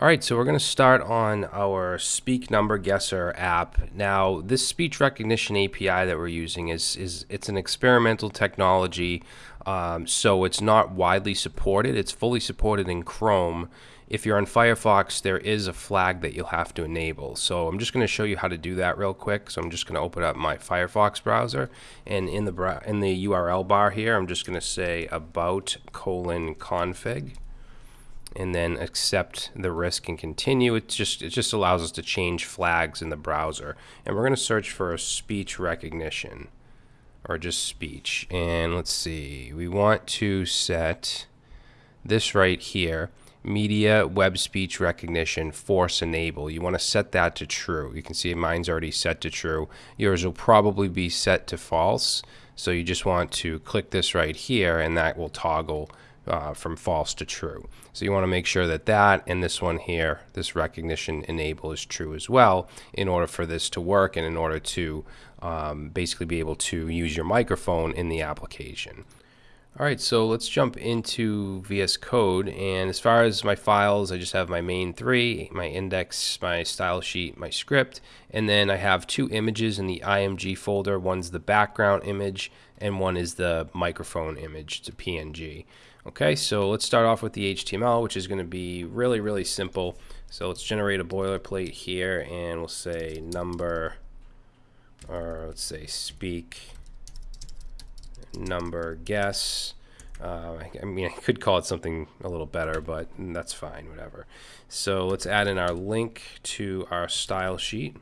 All right, so we're going to start on our Speak Number Guesser app. Now, this speech recognition API that we're using is is it's an experimental technology, um, so it's not widely supported. It's fully supported in Chrome. If you're on Firefox, there is a flag that you'll have to enable. So I'm just going to show you how to do that real quick. So I'm just going to open up my Firefox browser, and in the in the URL bar here, I'm just going to say about colon config and then accept the risk and continue. It just it just allows us to change flags in the browser. And we're going to search for speech recognition or just speech. And let's see. We want to set this right here. Media web speech recognition force enable. You want to set that to true. You can see mine's already set to true. Yours will probably be set to false. So you just want to click this right here and that will toggle uh, from false to true. So you want to make sure that that and this one here, this recognition enable is true as well in order for this to work and in order to um, basically be able to use your microphone in the application. All right, so let's jump into VS Code. And as far as my files, I just have my main three, my index, my style sheet, my script, and then I have two images in the IMG folder. One's the background image, and one is the microphone image. It's a PNG. Okay, so let's start off with the HTML, which is going to be really, really simple. So let's generate a boilerplate here, and we'll say number, or let's say speak number guess. Uh, I mean, I could call it something a little better, but that's fine, whatever. So let's add in our link to our style sheet,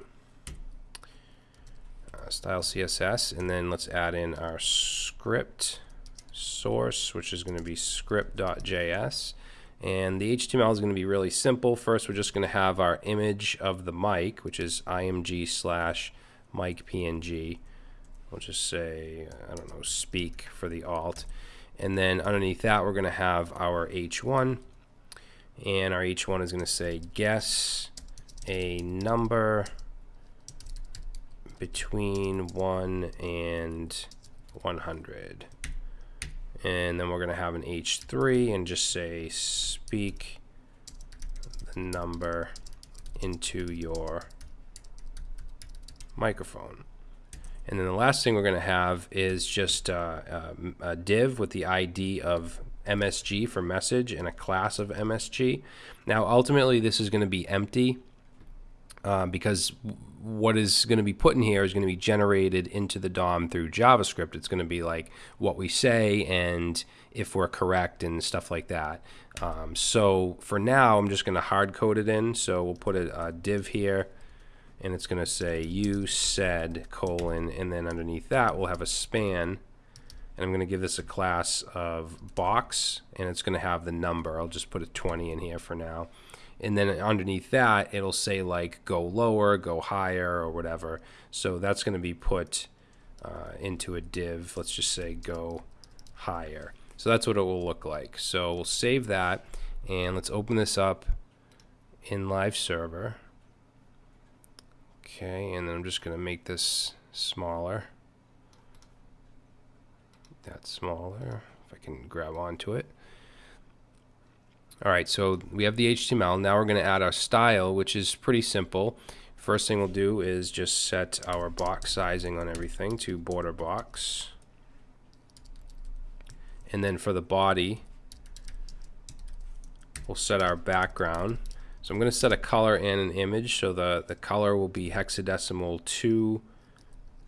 uh, style CSS, and then let's add in our script source, which is going to be script.js. And the HTML is going to be really simple. First, we're just going to have our image of the mic, which is img slash mic png. We'll just say, I don't know, speak for the alt. And then underneath that, we're going to have our h1. And our h1 is going to say guess a number between 1 and 100. And then we're going to have an h3 and just say speak the number into your microphone. And then the last thing we're going to have is just uh, uh, a div with the ID of MSG for message and a class of MSG. Now, ultimately, this is going to be empty uh, because what is going to be put in here is going to be generated into the DOM through JavaScript. It's going to be like what we say and if we're correct and stuff like that. Um, so for now, I'm just going to hard code it in. So we'll put a, a div here and it's going to say you said colon and then underneath that we'll have a span and I'm going to give this a class of box and it's going to have the number. I'll just put a 20 in here for now. And then underneath that it'll say like go lower, go higher or whatever. So that's going to be put uh, into a div. Let's just say go higher. So that's what it will look like. So we'll save that and let's open this up in live server. Okay, and then I'm just going to make this smaller. That smaller, if I can grab onto it. All right, so we have the HTML. Now we're going to add our style, which is pretty simple. First thing we'll do is just set our box sizing on everything to border box. And then for the body, we'll set our background so I'm going to set a color and an image. So the, the color will be hexadecimal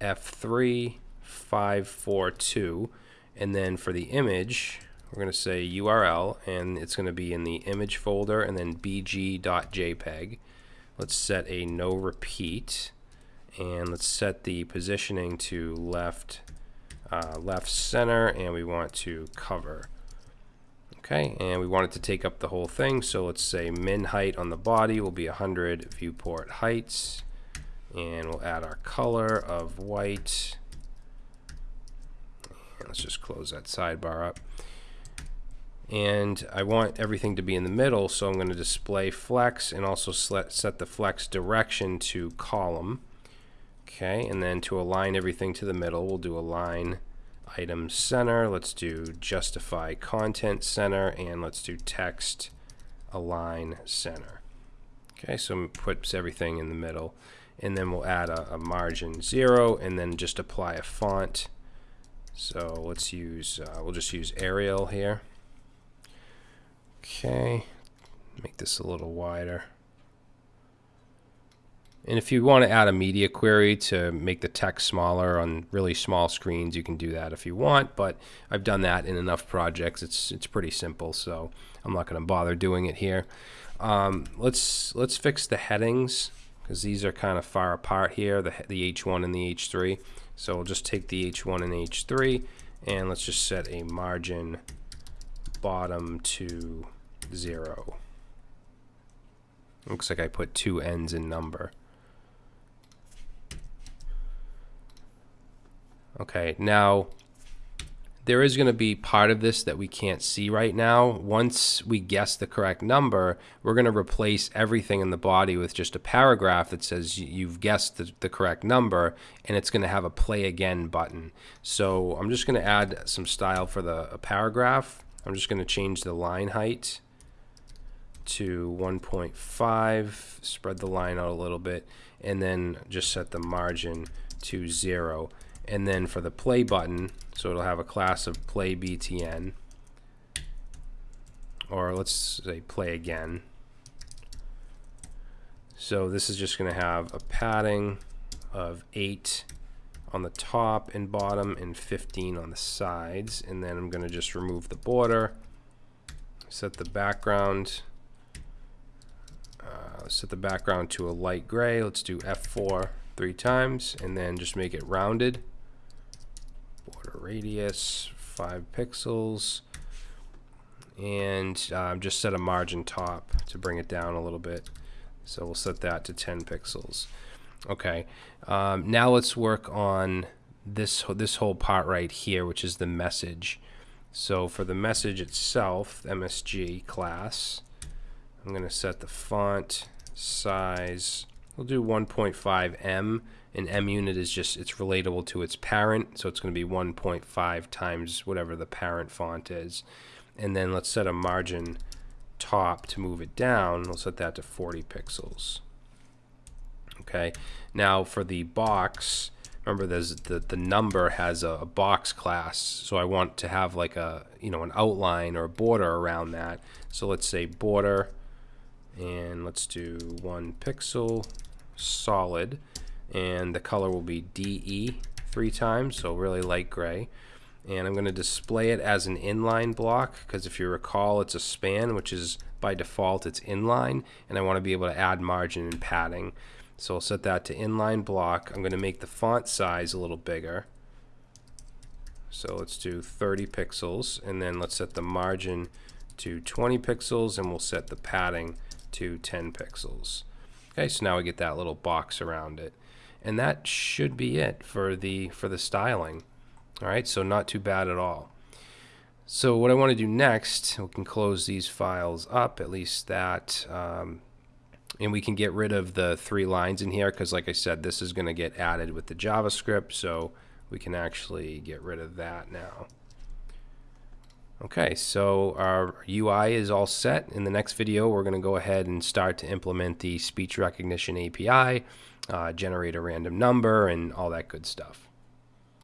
2F3542. And then for the image, we're going to say URL, and it's going to be in the image folder and then bg.jpg. Let's set a no repeat, and let's set the positioning to left, uh, left center, and we want to cover. Okay, and we want it to take up the whole thing, so let's say min height on the body will be 100 viewport heights, and we'll add our color of white. Let's just close that sidebar up. And I want everything to be in the middle, so I'm going to display flex and also set the flex direction to column. Okay, and then to align everything to the middle, we'll do align item center. Let's do justify content center and let's do text align center. Okay, so puts everything in the middle. And then we'll add a, a margin zero and then just apply a font. So let's use, uh, we'll just use Arial here. Okay, make this a little wider. And if you want to add a media query to make the text smaller on really small screens, you can do that if you want. But I've done that in enough projects. It's it's pretty simple, so I'm not going to bother doing it here. Um, let's let's fix the headings because these are kind of far apart here, the the H1 and the H3. So we'll just take the H1 and H3, and let's just set a margin bottom to zero. Looks like I put two n's in number. Okay, now there is going to be part of this that we can't see right now. Once we guess the correct number, we're going to replace everything in the body with just a paragraph that says you've guessed the, the correct number, and it's going to have a play again button. So I'm just going to add some style for the paragraph. I'm just going to change the line height to 1.5, spread the line out a little bit, and then just set the margin to zero. And then for the play button so it'll have a class of play btn or let's say play again. So this is just going to have a padding of 8 on the top and bottom and 15 on the sides. And then I'm going to just remove the border set the background uh, set the background to a light gray. Let's do F4 three times and then just make it rounded. Border radius 5 pixels. And um, just set a margin top to bring it down a little bit. So we'll set that to 10 pixels. Okay um, now let's work on this this whole part right here which is the message. So for the message itself MSG class I'm going to set the font size we'll do 1.5 em an em unit is just, it's relatable to its parent, so it's going to be 1.5 times whatever the parent font is. And then let's set a margin top to move it down. We'll set that to 40 pixels. Okay, now for the box, remember there's the, the number has a, a box class, so I want to have like a, you know, an outline or a border around that. So let's say border, and let's do one pixel solid and the color will be DE three times, so really light gray. And I'm going to display it as an inline block because if you recall, it's a span, which is by default, it's inline, and I want to be able to add margin and padding. So I'll set that to inline block. I'm going to make the font size a little bigger. So let's do 30 pixels, and then let's set the margin to 20 pixels, and we'll set the padding to 10 pixels. Okay, so now we get that little box around it. And that should be it for the for the styling. All right so not too bad at all. So what I want to do next we can close these files up at least that um, and we can get rid of the three lines in here because like I said this is going to get added with the JavaScript so we can actually get rid of that now Okay, so our UI is all set. In the next video, we're going to go ahead and start to implement the speech recognition API, uh, generate a random number, and all that good stuff.